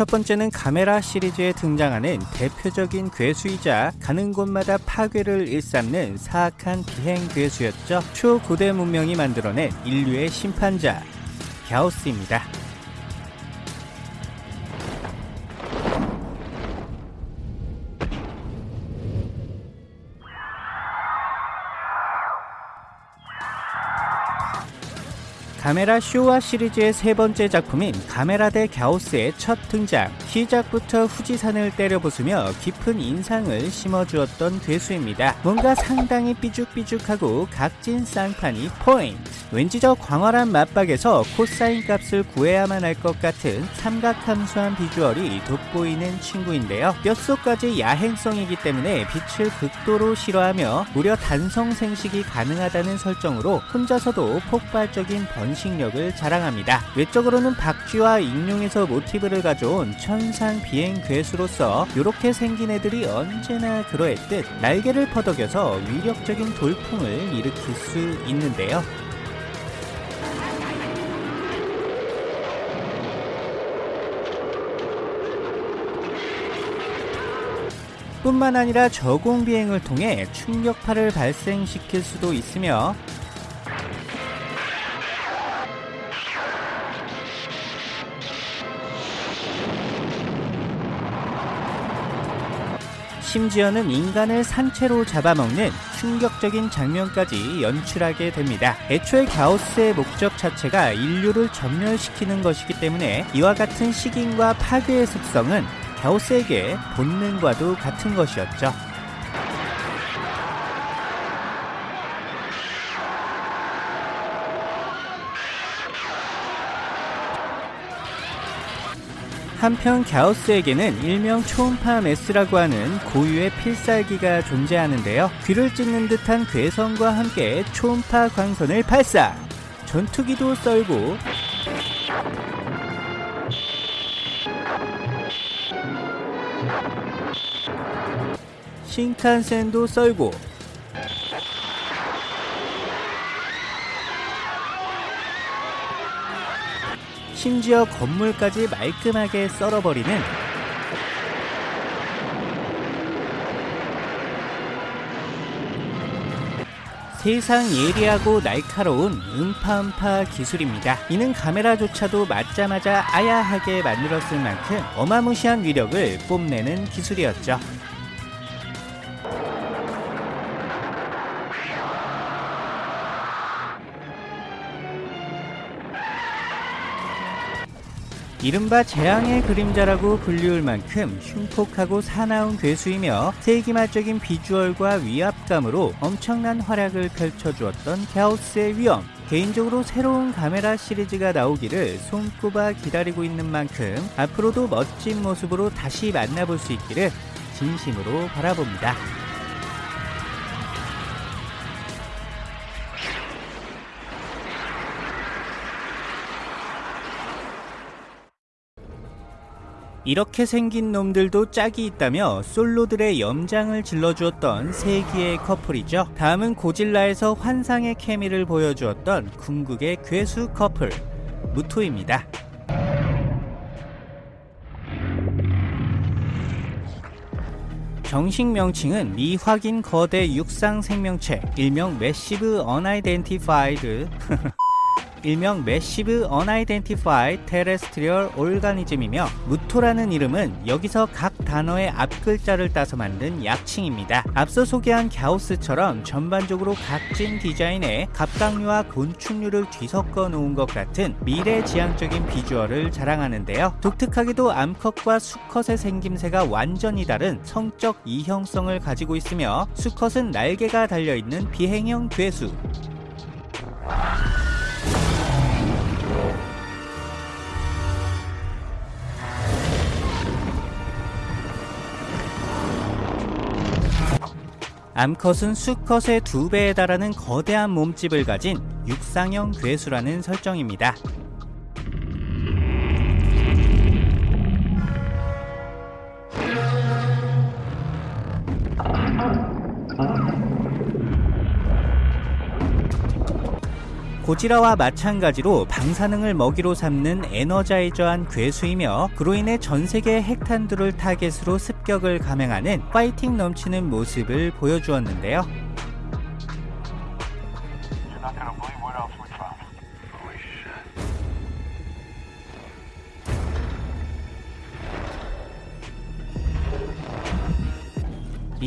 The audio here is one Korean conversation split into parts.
첫 번째는 카메라 시리즈에 등장하는 대표적인 괴수이자 가는 곳마다 파괴를 일삼는 사악한 비행 괴수였죠. 초고대 문명이 만들어낸 인류의 심판자 갸우스입니다. 가메라 쇼와 시리즈의 세 번째 작품인 가메라 대 갸오스의 첫 등장 시작부터 후지산을 때려부수며 깊은 인상을 심어주었던 괴수입니다. 뭔가 상당히 삐죽삐죽하고 각진 상판이 포인트. 왠지 저 광활한 마빡에서 코사인 값을 구해야만 할 것 같은 삼각함수한 비주얼이 돋보이는 친구인데요. 뼛속까지 야행성이기 때문에 빛을 극도로 싫어하며 무려 단성 생식이 가능하다는 설정으로 혼자서도 폭발적인 번 번식력을 자랑합니다. 외적으로는 박쥐와 익룡에서 모티브를 가져온 천상 비행 괴수로서 이렇게 생긴 애들이 언제나 그러했듯 날개를 퍼덕여서 위력적인 돌풍을 일으킬 수 있는데요. 뿐만 아니라 저공 비행을 통해 충격파를 발생시킬 수도 있으며 심지어는 인간을 산채로 잡아먹는 충격적인 장면까지 연출하게 됩니다. 애초에 갸우스의 목적 자체가 인류를 전멸시키는 것이기 때문에 이와 같은 식인과 파괴의 습성은 갸우스에게 본능과도 같은 것이었죠. 한편 갸우스에게는 일명 초음파 메스라고 하는 고유의 필살기가 존재하는데요. 귀를 찢는 듯한 괴성과 함께 초음파 광선을 발사! 전투기도 썰고 신칸센도 썰고 심지어 건물까지 말끔하게 썰어버리는 세상 예리하고 날카로운 음파음파 기술입니다. 이는 카메라조차도 맞자마자 아야하게 만들었을 만큼 어마무시한 위력을 뽐내는 기술이었죠. 이른바 재앙의 그림자라고 불리울 만큼 흉폭하고 사나운 괴수이며 세기말적인 비주얼과 위압감으로 엄청난 활약을 펼쳐주었던 갸우스의 위험 개인적으로 새로운 카메라 시리즈가 나오기를 손꼽아 기다리고 있는 만큼 앞으로도 멋진 모습으로 다시 만나볼 수 있기를 진심으로 바라봅니다. 이렇게 생긴 놈들도 짝이 있다며 솔로들의 염장을 질러주었던 세기의 커플이죠. 다음은 고질라에서 환상의 케미를 보여주었던 궁극의 괴수 커플 무토입니다. 정식 명칭은 미확인 거대 육상 생명체 일명 매시 일명 Massive Unidentified Terrestrial Organism이며 무토라는 이름은 여기서 각 단어의 앞글자를 따서 만든 약칭입니다. 앞서 소개한 갸오스처럼 전반적으로 각진 디자인에 갑각류와 곤충류를 뒤섞어 놓은 것 같은 미래지향적인 비주얼을 자랑하는데요. 독특하게도 암컷과 수컷의 생김새가 완전히 다른 성적 이형성을 가지고 있으며 수컷은 날개가 달려있는 비행형 괴수 암컷은 수컷의 두 배에 달하는 거대한 몸집을 가진 육상형 괴수라는 설정입니다. 고지라와 마찬가지로 방사능을 먹이로 삼는 에너자이저한 괴수이며 그로 인해 전 세계 핵탄두를 타겟으로 습 격을 감행하는 파이팅 넘치는 모습을 보여주었는데요.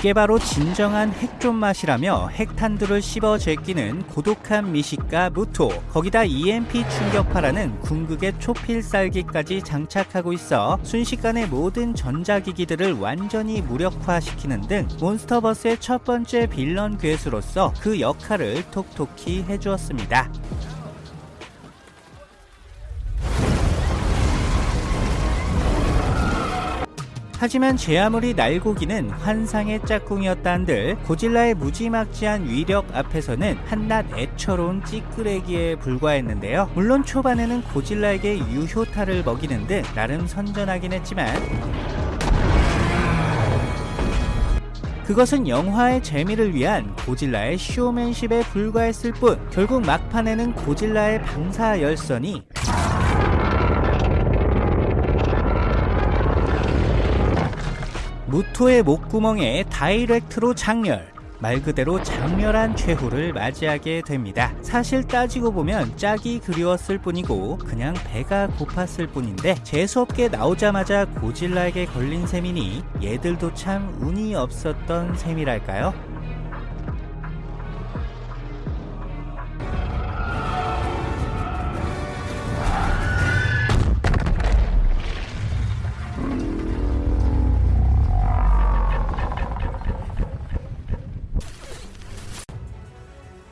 이게 바로 진정한 핵존 맛이라며 핵탄두를 씹어 제끼는 고독한 미식가 무토 거기다 EMP 충격파라는 궁극의 초필살기까지 장착하고 있어 순식간에 모든 전자기기들을 완전히 무력화시키는 등 몬스터버스의 첫 번째 빌런 괴수로서 그 역할을 톡톡히 해주었습니다. 하지만 제 아무리 날고기는 환상의 짝꿍이었다 한들 고질라의 무지막지한 위력 앞에서는 한낱 애처로운 찌끄레기에 불과했는데요. 물론 초반에는 고질라에게 유효타를 먹이는 등 나름 선전하긴 했지만 그것은 영화의 재미를 위한 고질라의 쇼맨십에 불과했을 뿐 결국 막판에는 고질라의 방사 열선이 무토의 목구멍에 다이렉트로 장렬 말 그대로 장렬한 최후를 맞이하게 됩니다. 사실 따지고 보면 짝이 그리웠을 뿐이고 그냥 배가 고팠을 뿐인데 재수없게 나오자마자 고질라에게 걸린 셈이니 얘들도 참 운이 없었던 셈이랄까요?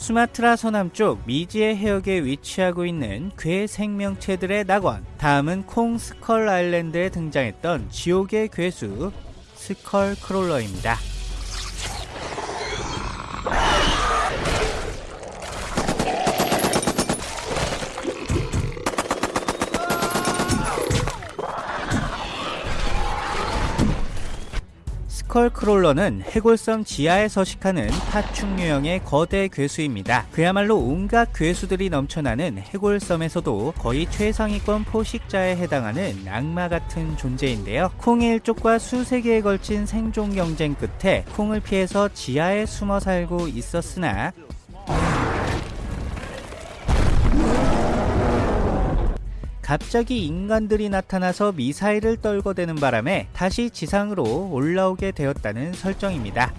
수마트라 서남쪽 미지의 해역에 위치하고 있는 괴 생명체들의 낙원. 다음은 콩 스컬 아일랜드에 등장했던 지옥의 괴수 스컬 크롤러입니다. 스컬 크롤러는 해골섬 지하에 서식하는 파충 유형의 거대 괴수입니다. 그야말로 온갖 괴수들이 넘쳐나는 해골섬에서도 거의 최상위권 포식자에 해당하는 악마 같은 존재인데요. 콩의 일족과 수세기에 걸친 생존 경쟁 끝에 콩을 피해서 지하에 숨어 살고 있었으나 갑자기 인간들이 나타나서 미사일을 떨궈대는 바람에 다시 지상으로 올라오게 되었다는 설정입니다.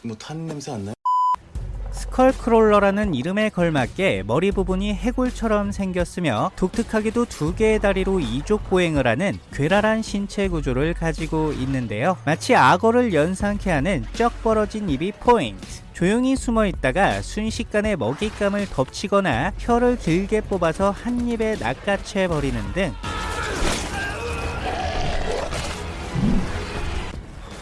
뭐 탄 냄새 안 나요? 스컬크롤러라는 이름에 걸맞게 머리 부분이 해골처럼 생겼으며 독특하게도 두 개의 다리로 이족 보행을 하는 괴랄한 신체 구조를 가지고 있는데요. 마치 악어를 연상케 하는 쩍 벌어진 입이 포인트. 조용히 숨어 있다가 순식간에 먹잇감을 덮치거나 혀를 길게 뽑아서 한 입에 낚아채 버리는 등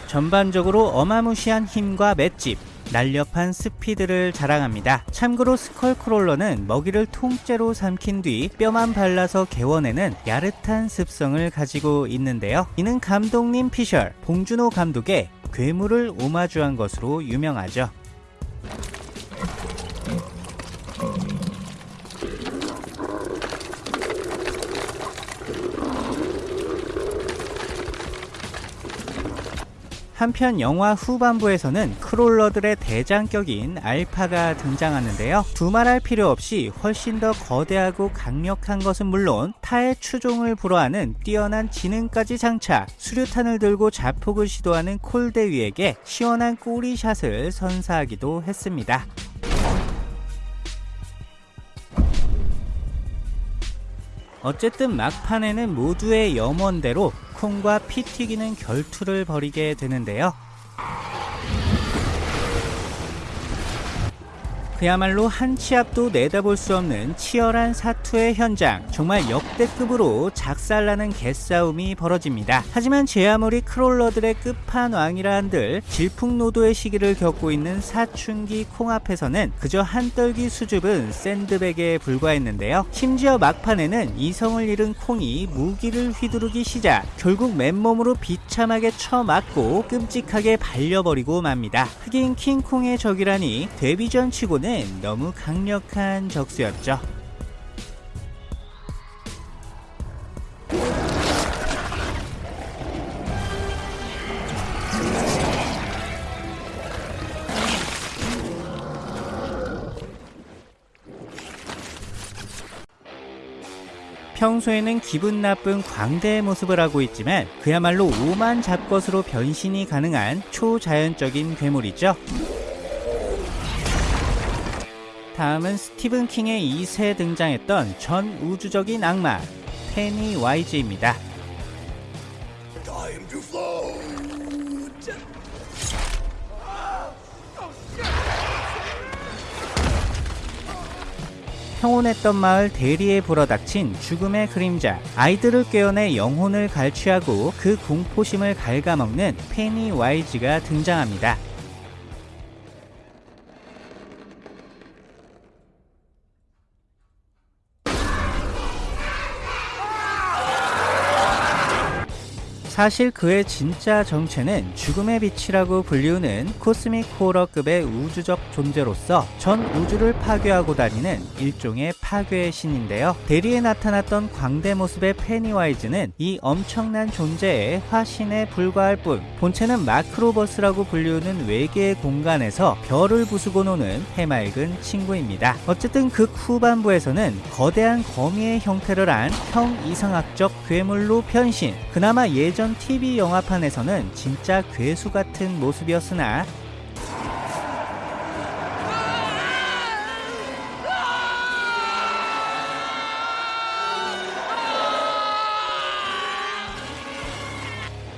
전반적으로 어마무시한 힘과 맷집, 날렵한 스피드를 자랑합니다. 참고로 스컬크롤러는 먹이를 통째로 삼킨 뒤 뼈만 발라서 개워내는 야릇한 습성을 가지고 있는데요. 이는 감독님 피셜, 봉준호 감독의 괴물을 오마주한 것으로 유명하죠. 한편 영화 후반부에서는 크롤러들의 대장격인 알파가 등장하는데요. 두말할 필요 없이 훨씬 더 거대하고 강력한 것은 물론 타의 추종을 불허하는 뛰어난 지능까지 장착, 수류탄을 들고 자폭을 시도하는 콜대위에게 시원한 꼬리샷을 선사하기도 했습니다. 어쨌든 막판에는 모두의 염원대로 콩과 피 튀기는 결투를 벌이게 되는데요. 그야말로 한 치 앞도 내다볼 수 없는 치열한 사투의 현장. 정말 역대급으로 작살나는 개싸움이 벌어집니다. 하지만 제 아무리 크롤러들의 끝판왕이라 한들 질풍노도의 시기를 겪고 있는 사춘기 콩 앞에서는 그저 한떨기 수줍은 샌드백에 불과했는데요. 심지어 막판에는 이성을 잃은 콩이 무기를 휘두르기 시작. 결국 맨몸으로 비참하게 쳐맞고 끔찍하게 발려버리고 맙니다. 흑인 킹콩의 적이라니 데뷔전 치고는 너무 강력한 적수였죠. 평소에는 기분 나쁜 광대의 모습을 하고 있지만 그야말로 오만 잡것으로 변신이 가능한 초자연적인 괴물이죠. 다음은 스티븐 킹의 2세 등장했던 전 우주적인 악마 페니 와이즈입니다. 평온했던 마을 대리에 불어닥친 죽음의 그림자 아이들을 깨어내 영혼을 갈취하고 그 공포심을 갉아먹는 페니 와이즈가 등장합니다. 사실 그의 진짜 정체는 죽음의 빛이라고 불리우는 코스믹 호러급의 우주적 존재로서 전 우주를 파괴하고 다니는 일종의 파괴의 신인데요. 대리에 나타났던 광대 모습의 페니와이즈는 이 엄청난 존재의 화신에 불과할 뿐 본체는 마크로버스라고 불리우는 외계의 공간에서 별을 부수고 노는 해맑은 친구입니다. 어쨌든 극 후반부에서는 거대한 거미의 형태를 한 형 이상학적 괴물로 변신 그나마 예전 TV 영화판에서는 진짜 괴수 같은 모습이었으나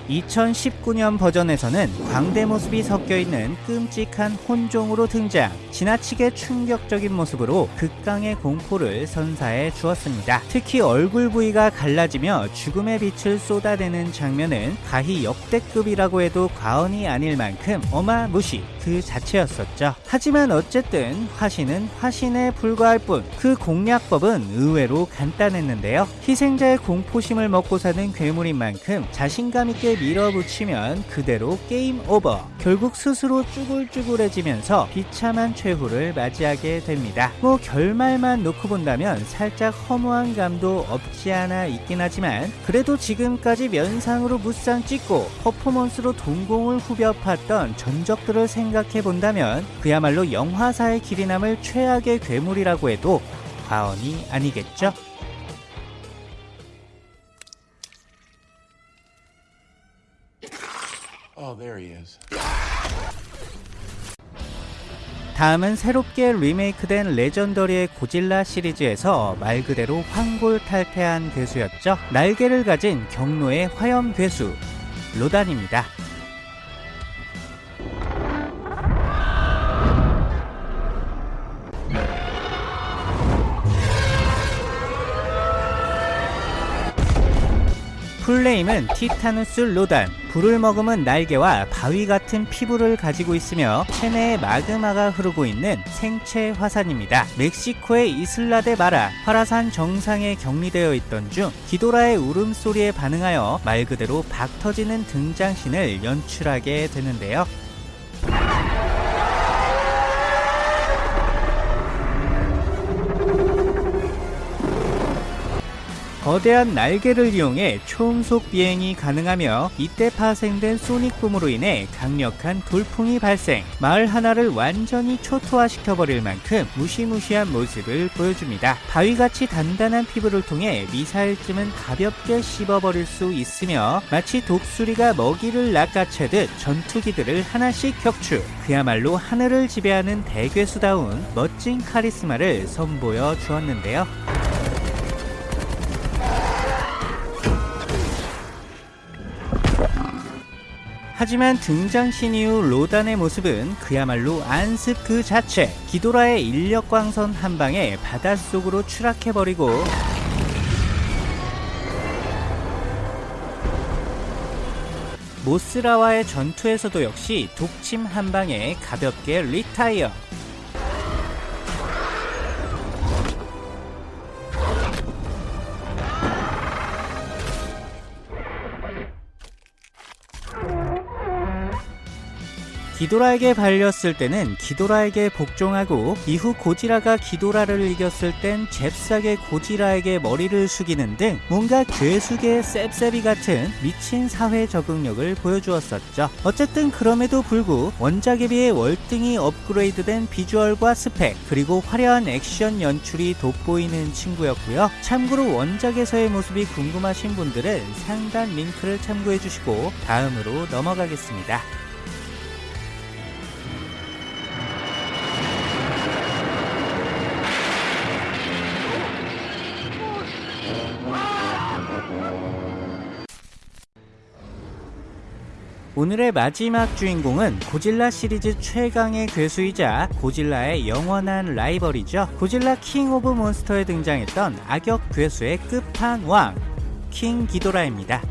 (2019년) 버전에서는 광대 모습이 섞여있는 끔찍한 혼종으로 등장 지나치게 충격적인 모습으로 극강의 공포를 선사해 주었습니다. 특히 얼굴 부위가 갈라지며 죽음의 빛을 쏟아내는 장면은 가히 역대급이라고 해도 과언이 아닐 만큼 어마무시 그 자체였었죠 하지만 어쨌든 화신은 화신에 불과할 뿐 그 공략법은 의외로 간단했는데요 희생자의 공포심을 먹고 사는 괴물인 만큼 자신감 있게 밀어붙이면 그대로 게임 오버. 결국 스스로 쭈글쭈글해지면서 비참한 최후를 맞이하게 됩니다. 뭐 결말만 놓고 본다면 살짝 허무한 감도 없지 않아 있긴 하지만 그래도 지금까지 면상으로 무쌍 찍고 퍼포먼스로 동공을 후벼 팠던 전적들을 생각해 본다면 그야말로 영화사의 길이 남을 최악의 괴물이라고 해도 과언이 아니겠죠? Oh. 다음은 새롭게 리메이크된 레전더리의 고질라 시리즈에서 말 그대로 황골탈퇴한 괴수였죠. 날개를 가진 경로의 화염 괴수 로단입니다. 풀네임은 티타누스 로단 불을 머금은 날개와 바위 같은 피부를 가지고 있으며 체내에 마그마가 흐르고 있는 생체 화산입니다. 멕시코의 이슬라데 마라 화라산 정상에 격리되어 있던 중 기도라의 울음소리에 반응하여 말 그대로 박 터지는 등장신을 연출하게 되는데요. 거대한 날개를 이용해 초음속 비행이 가능하며 이때 파생된 소닉붐으로 인해 강력한 돌풍이 발생. 마을 하나를 완전히 초토화시켜버릴 만큼 무시무시한 모습을 보여줍니다. 바위같이 단단한 피부를 통해 미사일쯤은 가볍게 씹어버릴 수 있으며 마치 독수리가 먹이를 낚아채듯 전투기들을 하나씩 격추. 그야말로 하늘을 지배하는 대괴수다운 멋진 카리스마를 선보여 주었는데요 하지만 등장신 이후 로단의 모습은 그야말로 안습 그 자체. 기도라의 인력광선 한 방에 바닷속으로 추락해버리고 모스라와의 전투에서도 역시 독침 한 방에 가볍게 리타이어. 기도라에게 발렸을 때는 기도라에게 복종하고 이후 고지라가 기도라를 이겼을 땐 잽싸게 고지라에게 머리를 숙이는 등 뭔가 괴수계의 셉셉이 같은 미친 사회 적응력을 보여주었었죠. 어쨌든 그럼에도 불구 원작에 비해 월등히 업그레이드된 비주얼과 스펙 그리고 화려한 액션 연출이 돋보이는 친구였고요. 참고로 원작에서의 모습이 궁금하신 분들은 상단 링크를 참고해 주시고 다음으로 넘어가겠습니다. 오늘의 마지막 주인공은 고질라 시리즈 최강의 괴수이자 고질라의 영원한 라이벌이죠. 고질라 킹 오브 몬스터에 등장했던 악역 괴수의 끝판왕 킹 기도라입니다.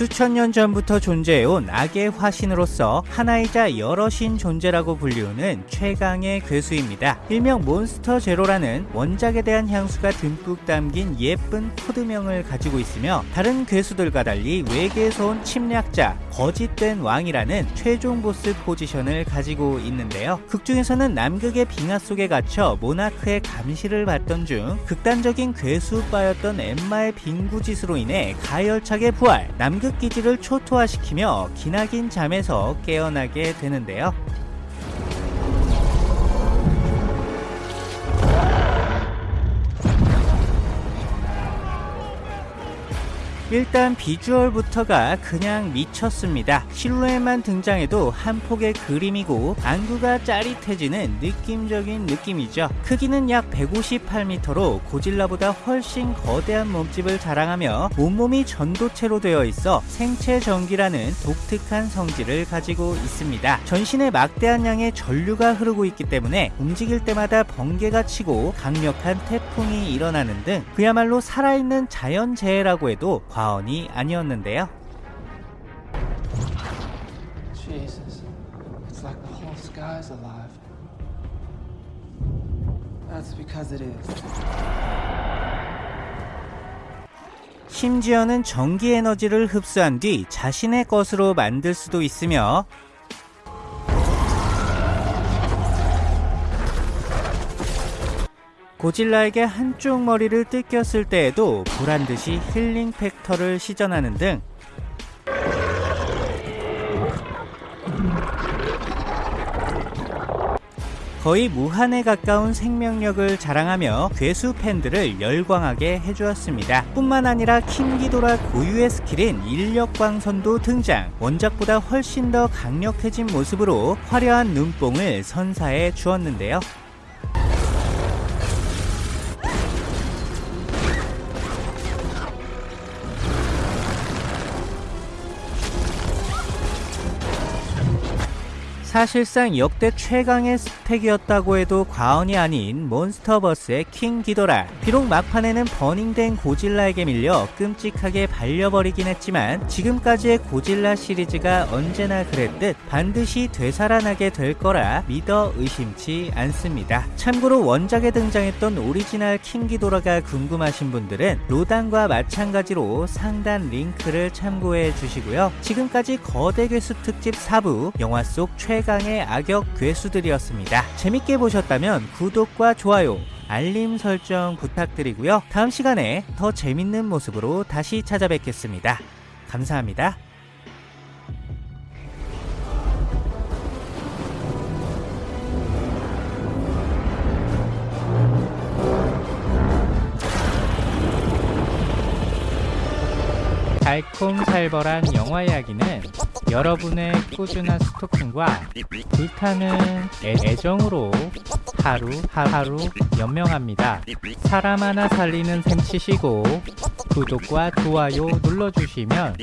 수천 년 전부터 존재해온 악의 화신으로서 하나이자 여럿인 존재라고 불리우는 최강의 괴수입니다. 일명 몬스터 제로라는 원작에 대한 향수가 듬뿍 담긴 예쁜 코드명을 가지고 있으며 다른 괴수들과 달리 외계에서 온 침략자, 거짓된 왕이라는 최종 보스 포지션을 가지고 있는데요. 극중에서는 남극의 빙하 속에 갇혀 모나크의 감시를 받던 중 극단적인 괴수빠였던 엠마의 빙구짓으로 인해 가열차게 부활, 남극 기지를 초토화시키며 기나긴 잠에서 깨어나게 되는데요. 일단 비주얼부터가 그냥 미쳤습니다. 실루엣만 등장해도 한 폭의 그림이고 안구가 짜릿해지는 느낌적인 느낌이죠. 크기는 약 158m로 고질라보다 훨씬 거대한 몸집을 자랑하며 온몸이 전도체로 되어 있어 생체 전기라는 독특한 성질을 가지고 있습니다. 전신에 막대한 양의 전류가 흐르고 있기 때문에 움직일 때마다 번개가 치고 강력한 태풍 이 일어나는 등 그야말로 살아있는 자연재해라고 해도 과언이 아니었는데요. Jesus, it's like the whole sky's alive. That's because it is. 심지어는 전기 에너지를 흡수한 뒤 자신의 것으로 만들 수도 있으며 고질라에게 한쪽 머리를 뜯겼을 때에도 보란듯이 힐링 팩터를 시전하는 등 거의 무한에 가까운 생명력을 자랑하며 괴수 팬들을 열광하게 해주었습니다. 뿐만 아니라 킹기도라 고유의 스킬인 인력광선도 등장. 원작보다 훨씬 더 강력해진 모습으로 화려한 눈뽕을 선사해 주었는데요. 사실상 역대 최강의 스펙이었다고 해도 과언이 아닌 몬스터버스의 킹 기도라. 비록 막판에는 burning된 고질라에게 밀려 끔찍하게 발려버리긴 했지만 지금까지의 고질라 시리즈가 언제나 그랬듯 반드시 되살아나게 될 거라 믿어 의심치 않습니다. 참고로 원작에 등장했던 오리지널 킹 기도라가 궁금하신 분들은 로단과 마찬가지로 상단 링크를 참고해 주시고요. 지금까지 거대 괴수 특집 4부 영화 속 최 최강의 악역 괴수들이었습니다. 재밌게 보셨다면 구독과 좋아요, 알림 설정 부탁드리고요. 다음 시간에 더 재밌는 모습으로 다시 찾아뵙겠습니다. 감사합니다. 달콤살벌한 영화 이야기는 여러분의 꾸준한 스토킹과 불타는 애, 애정으로 하루 하루 연명합니다. 사람 하나 살리는 셈 치시고 구독과 좋아요 눌러주시면